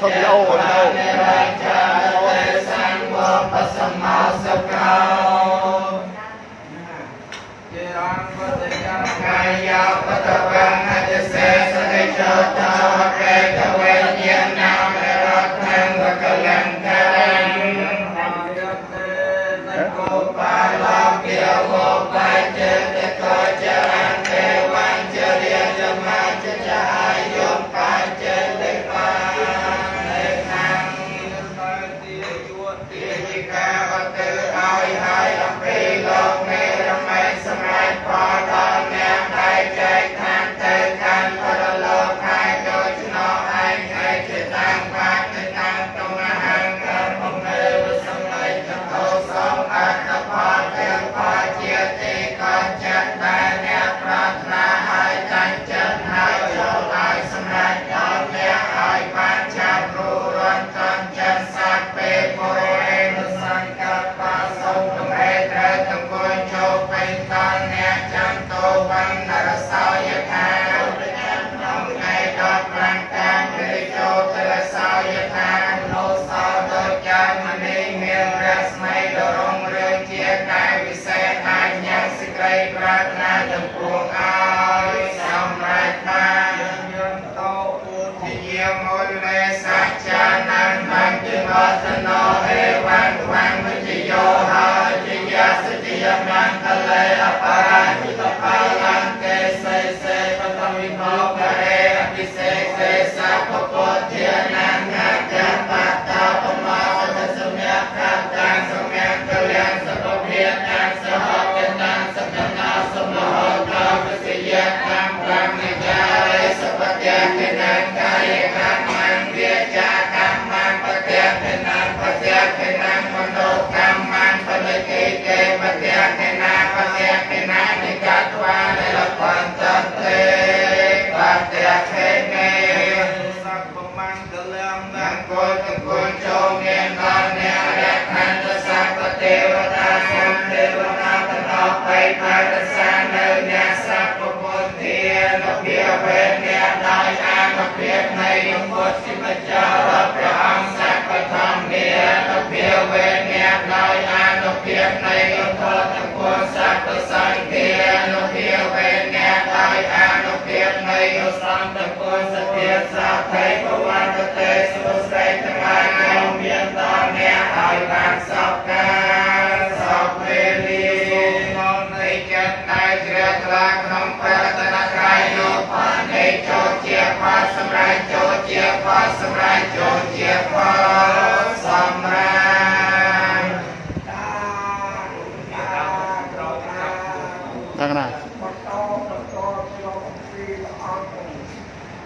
ทำโยนเอาสังวรปสมาสกา ធំលោលោខាង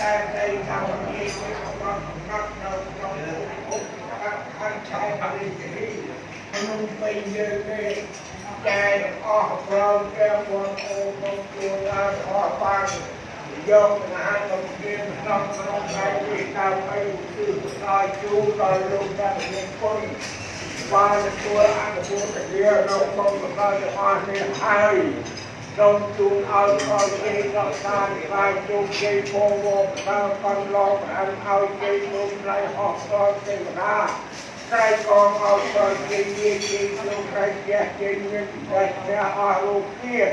តែតែកម្មវិធីរបស់កំណត់នៅក្នុងឧបករណ៍ខាងឆៅបរិយាក្នុងពេលយើងទេតែអស់ប្រោទាំងបងប្អូនមកជួនឡើងអស់បានយកអាហារមកជាក្នុងក្នុងថ្ងៃនេះតាមឲ្យគឺដល់ជូនដល់លោកតាមានគុណ បានទទួលអនុមោទនានៅក្នុងសម្រាប់ទាំងអស់នេះហើយសូមជូនឲ្យឲ្យគេរក្សានិកាយជោគជ័យពងវងតាមកំឡងអានឲ្យជ័យលោកត្រៃហោះដល់ទេវតាត្រៃកងឲ្យដល់ជ័យជាជ័យលោកត្រៃជាជ័យមានតែព្រះអស់លោកទៀត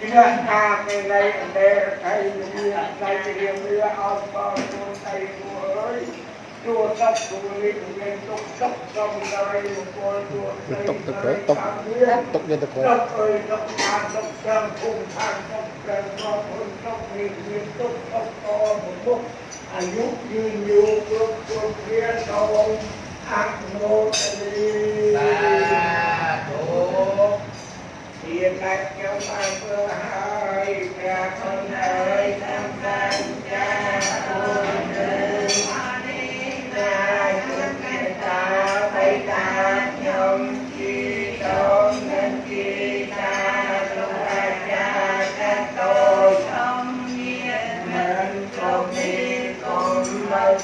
ជាការនៃនៃអន្តរថៃមានតែរៀងវាអត់ដល់ខ្លួនថៃគួរអើយជួសັບទូលិមានទុកទុកសំដៃមង្គលជួសទុកទឹកទៅទុកទុកយ Chùa Sắp Bùi Nguyện Tục Sắp Sông Đại Một Con Chùa Tục Tục Tục Tục Tục Tục Tục Tục ơi Tục Tàn Tục Trăng Cùng Thang Tục Trăng Mà Phun Tục Nguyện Nguyện Tục Tục To Một Múc Hạnh Phúc Như Nhiều Phước Phước Phía Sau Ông Ác Mô Tây Ba Tổ Hiện Lạc Kéo Mai Phơ Hai Trà Thân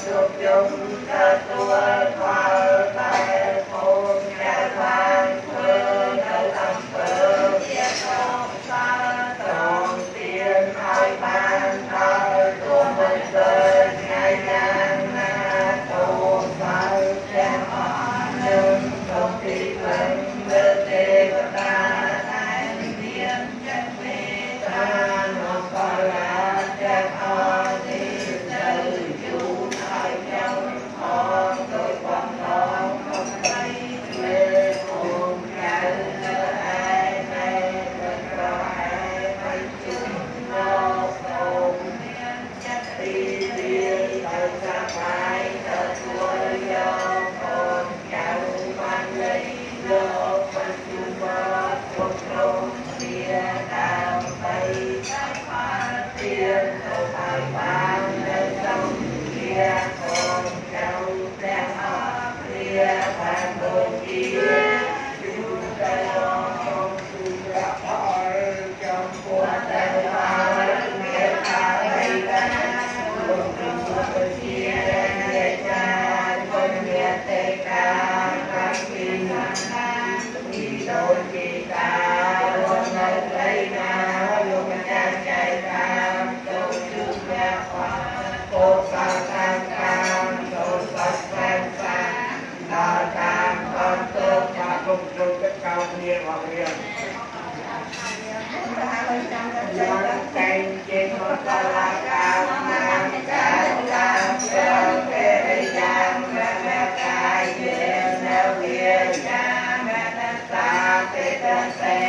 Sophia, who had the word, តាកាពីណាពីដោយពីតារស់នៅព្រៃណាលោកម្ចាស់ចៃតាមទៅជឿព្រះបាទពោសាតាតាមទៅសាស្ត្រាសាដល់តាមបន្ទុកថាគុំជុំទឹកកោគ្នារបស់រៀនយ៉ាងតែជាមកដល់កាល Say.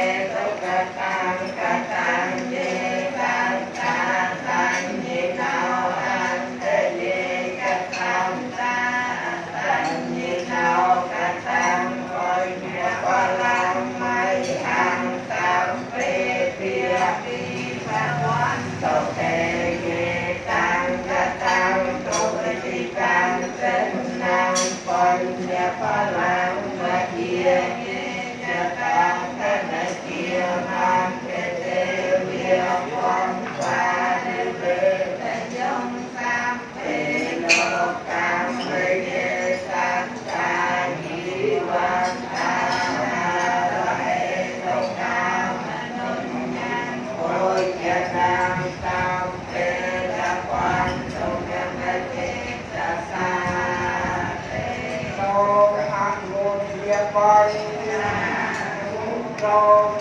Tchau.